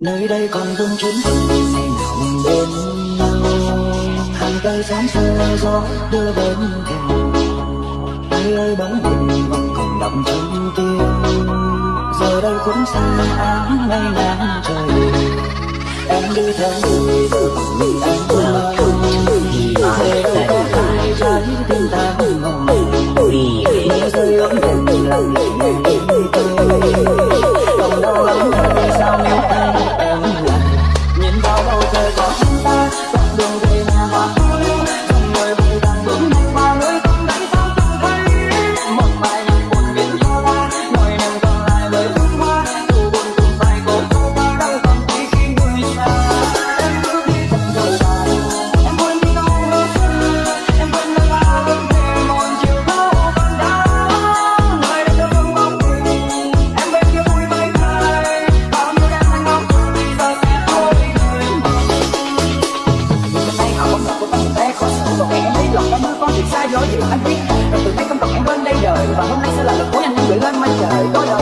nơi đây còn vương chuyến ngày nào bên nhau hàng cây xóm xưa gió đưa bên thềm. Ai ơi bóng hình vẫn còn đậm trong tim giờ đây cũng xa áng ngay nắng trời. Em đi theo người vì anh lo về đâu có phải trái tim ta ngồng. Mưa rơi ấm tình lòng lệ rồi còn em thấy lòng em con đường xa dối gì anh biết, rồi từ nay không còn em bên đây đời. Và hôm nay sẽ là lần cuối anh gửi lên mây trời có đời.